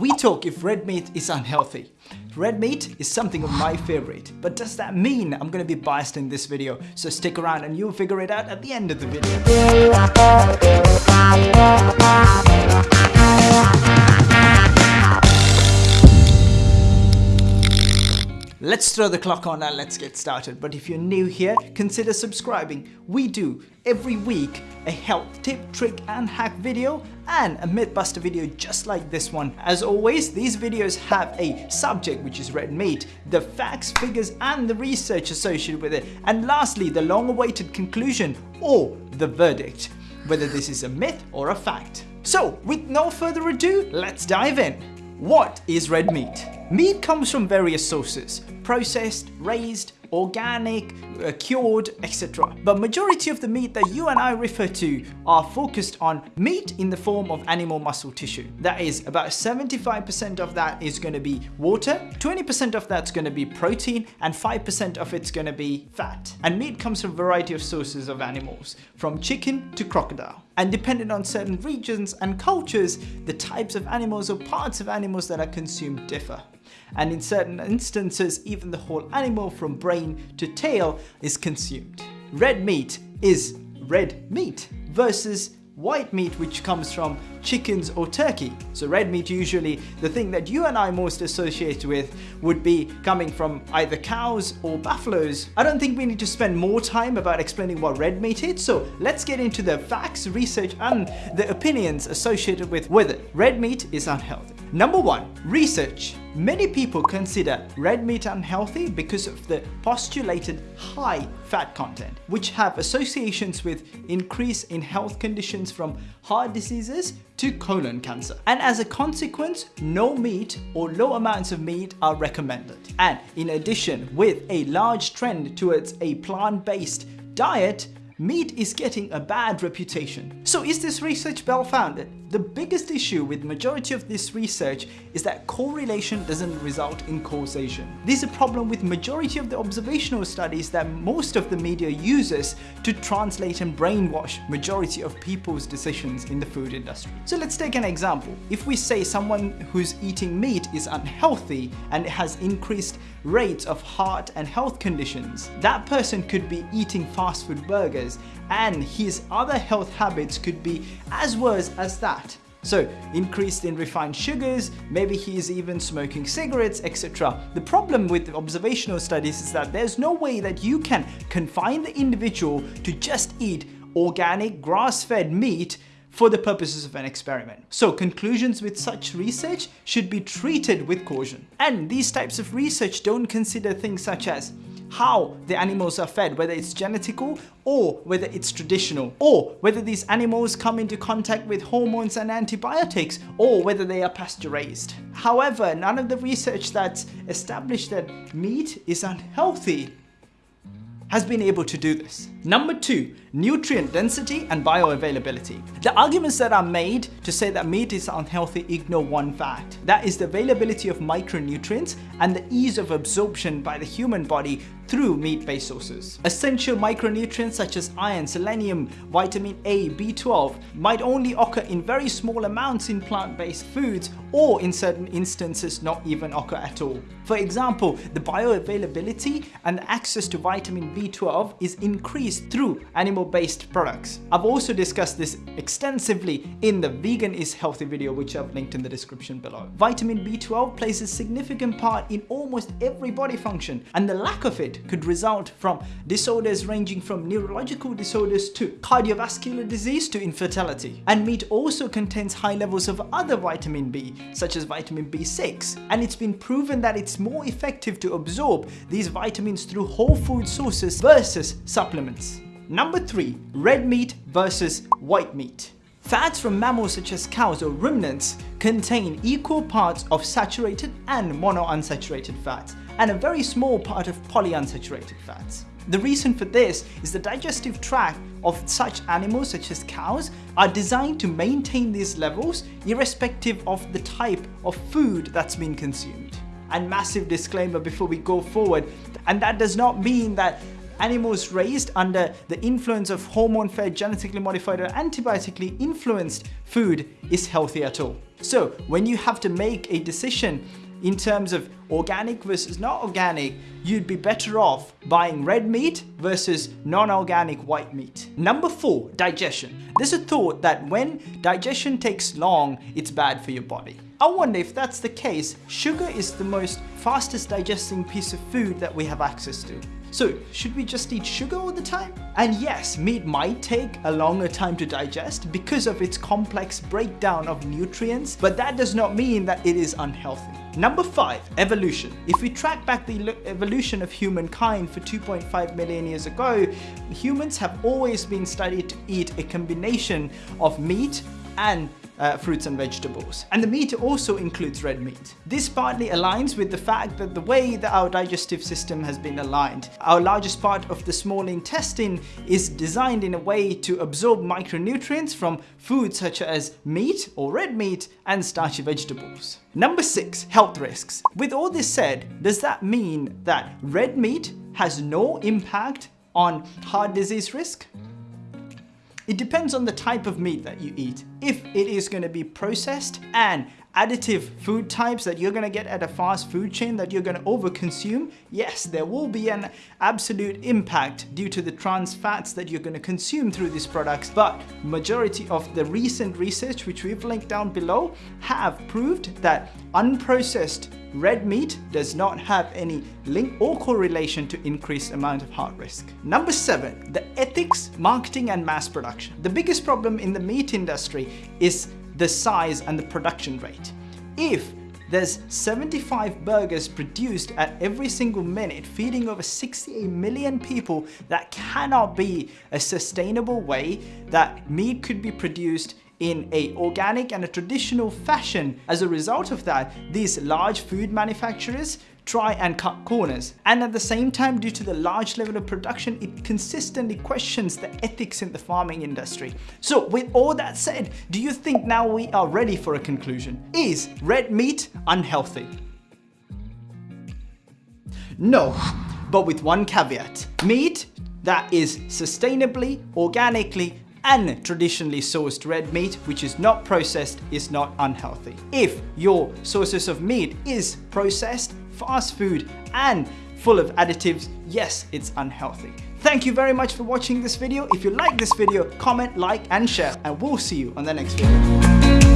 We talk if red meat is unhealthy. Red meat is something of my favorite, but does that mean I'm gonna be biased in this video? So stick around and you'll figure it out at the end of the video. Let's throw the clock on and let's get started. But if you're new here, consider subscribing. We do every week a health tip, trick and hack video and a Mythbuster video just like this one. As always, these videos have a subject which is red meat, the facts, figures and the research associated with it. And lastly, the long awaited conclusion or the verdict, whether this is a myth or a fact. So with no further ado, let's dive in. What is red meat? Meat comes from various sources, processed, raised, organic, uh, cured, etc. But majority of the meat that you and I refer to are focused on meat in the form of animal muscle tissue. That is about 75% of that is going to be water, 20% of that's going to be protein, and 5% of it's going to be fat. And meat comes from a variety of sources of animals, from chicken to crocodile. And depending on certain regions and cultures, the types of animals or parts of animals that are consumed differ and in certain instances even the whole animal from brain to tail is consumed. Red meat is red meat versus white meat which comes from chickens or turkey. So red meat usually, the thing that you and I most associate with would be coming from either cows or buffaloes. I don't think we need to spend more time about explaining what red meat is, so let's get into the facts, research and the opinions associated with whether red meat is unhealthy. Number one, research. Many people consider red meat unhealthy because of the postulated high fat content, which have associations with increase in health conditions from heart diseases to colon cancer. And as a consequence, no meat or low amounts of meat are recommended. And in addition, with a large trend towards a plant-based diet, meat is getting a bad reputation. So is this research well founded? The biggest issue with majority of this research is that correlation doesn't result in causation. This is a problem with majority of the observational studies that most of the media uses to translate and brainwash majority of people's decisions in the food industry. So let's take an example. If we say someone who's eating meat is unhealthy and has increased rates of heart and health conditions, that person could be eating fast food burgers and his other health habits could be as worse as that. So increased in refined sugars, maybe he is even smoking cigarettes, etc. The problem with observational studies is that there's no way that you can confine the individual to just eat organic grass-fed meat for the purposes of an experiment. So conclusions with such research should be treated with caution. And these types of research don't consider things such as how the animals are fed, whether it's genetical or whether it's traditional, or whether these animals come into contact with hormones and antibiotics, or whether they are pasteurized. However, none of the research that's established that meat is unhealthy has been able to do this. Number two, nutrient density and bioavailability. The arguments that are made to say that meat is unhealthy ignore one fact. That is the availability of micronutrients and the ease of absorption by the human body through meat-based sources. Essential micronutrients such as iron, selenium, vitamin A, B12 might only occur in very small amounts in plant-based foods or in certain instances not even occur at all. For example, the bioavailability and access to vitamin B12 is increased through animal-based products. I've also discussed this extensively in the Vegan is Healthy video which I've linked in the description below. Vitamin B12 plays a significant part in almost every body function and the lack of it could result from disorders ranging from neurological disorders to cardiovascular disease to infertility. And meat also contains high levels of other vitamin B, such as vitamin B6, and it's been proven that it's more effective to absorb these vitamins through whole food sources versus supplements. Number 3. Red meat versus white meat. Fats from mammals such as cows or ruminants contain equal parts of saturated and monounsaturated fats and a very small part of polyunsaturated fats. The reason for this is the digestive tract of such animals such as cows are designed to maintain these levels irrespective of the type of food that's been consumed. And massive disclaimer before we go forward, and that does not mean that animals raised under the influence of hormone-fed, genetically modified or antibiotically influenced food is healthy at all. So when you have to make a decision in terms of organic versus not organic, you'd be better off buying red meat versus non-organic white meat. Number four, digestion. There's a thought that when digestion takes long, it's bad for your body. I wonder if that's the case, sugar is the most fastest digesting piece of food that we have access to. So should we just eat sugar all the time? And yes, meat might take a longer time to digest because of its complex breakdown of nutrients, but that does not mean that it is unhealthy. Number five, evolution. If we track back the evolution of humankind for 2.5 million years ago, humans have always been studied to eat a combination of meat and uh, fruits and vegetables. And the meat also includes red meat. This partly aligns with the fact that the way that our digestive system has been aligned. Our largest part of the small intestine is designed in a way to absorb micronutrients from foods such as meat or red meat and starchy vegetables. Number six, health risks. With all this said, does that mean that red meat has no impact on heart disease risk? It depends on the type of meat that you eat. If it is going to be processed and additive food types that you're going to get at a fast food chain that you're going to overconsume, yes, there will be an absolute impact due to the trans fats that you're going to consume through these products. But majority of the recent research, which we've linked down below, have proved that unprocessed red meat does not have any link or correlation to increased amount of heart risk. Number seven, the ethics, marketing and mass production. The biggest problem in the meat industry is the size and the production rate. If there's 75 burgers produced at every single minute, feeding over 68 million people. That cannot be a sustainable way that meat could be produced in a organic and a traditional fashion. As a result of that, these large food manufacturers try and cut corners. And at the same time, due to the large level of production, it consistently questions the ethics in the farming industry. So with all that said, do you think now we are ready for a conclusion? Is red meat unhealthy? No, but with one caveat. Meat that is sustainably, organically, and traditionally sourced red meat, which is not processed, is not unhealthy. If your sources of meat is processed, fast food, and full of additives, yes, it's unhealthy. Thank you very much for watching this video. If you like this video, comment, like, and share, and we'll see you on the next video.